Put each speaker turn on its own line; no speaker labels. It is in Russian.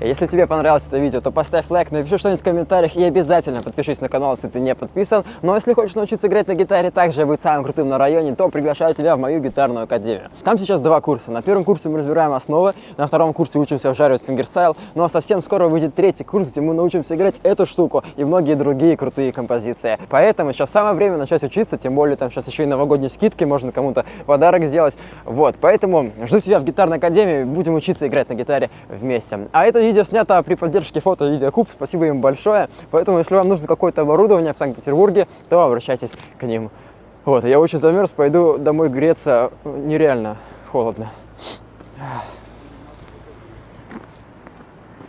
Если тебе понравилось это видео, то поставь лайк, напиши что-нибудь в комментариях и обязательно подпишись на канал, если ты не подписан. Но если хочешь научиться играть на гитаре так же, быть самым крутым на районе, то приглашаю тебя в мою гитарную академию. Там сейчас два курса. На первом курсе мы разбираем основы, на втором курсе учимся вжаривать фингерстайл, ну а совсем скоро выйдет третий курс, где мы научимся играть эту штуку и многие другие крутые композиции. Поэтому сейчас самое время начать учиться, тем более там сейчас еще и новогодние скидки, можно кому-то подарок сделать. Вот, поэтому жду тебя в гитарной академии, будем учиться играть на гитаре вместе. А это видео снято при поддержке фото и видеокуб, спасибо им большое. Поэтому, если вам нужно какое-то оборудование в Санкт-Петербурге, то обращайтесь к ним. Вот, я очень замерз, пойду домой греться, нереально холодно.